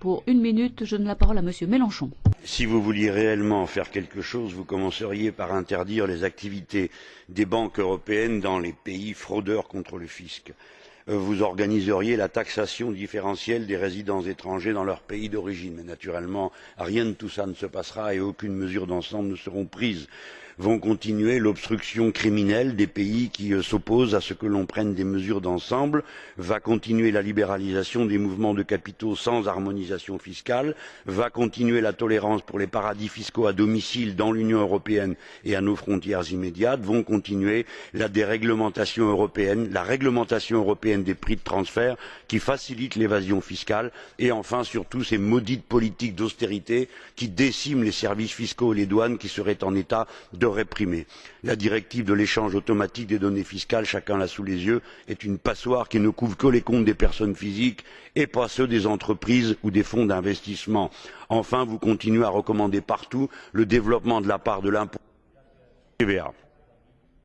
Pour une minute, je donne la parole à Monsieur Mélenchon. Si vous vouliez réellement faire quelque chose, vous commenceriez par interdire les activités des banques européennes dans les pays fraudeurs contre le fisc. Vous organiseriez la taxation différentielle des résidents étrangers dans leur pays d'origine. Mais naturellement, rien de tout ça ne se passera et aucune mesure d'ensemble ne sera prise vont continuer l'obstruction criminelle des pays qui s'opposent à ce que l'on prenne des mesures d'ensemble, va continuer la libéralisation des mouvements de capitaux sans harmonisation fiscale, va continuer la tolérance pour les paradis fiscaux à domicile dans l'Union européenne et à nos frontières immédiates, vont continuer la déréglementation européenne, la réglementation européenne des prix de transfert qui facilite l'évasion fiscale. Et enfin surtout ces maudites politiques d'austérité qui déciment les services fiscaux et les douanes qui seraient en état de réprimer. La directive de l'échange automatique des données fiscales, chacun l'a sous les yeux, est une passoire qui ne couvre que les comptes des personnes physiques et pas ceux des entreprises ou des fonds d'investissement. Enfin, vous continuez à recommander partout le développement de la part de l'impôt TVA.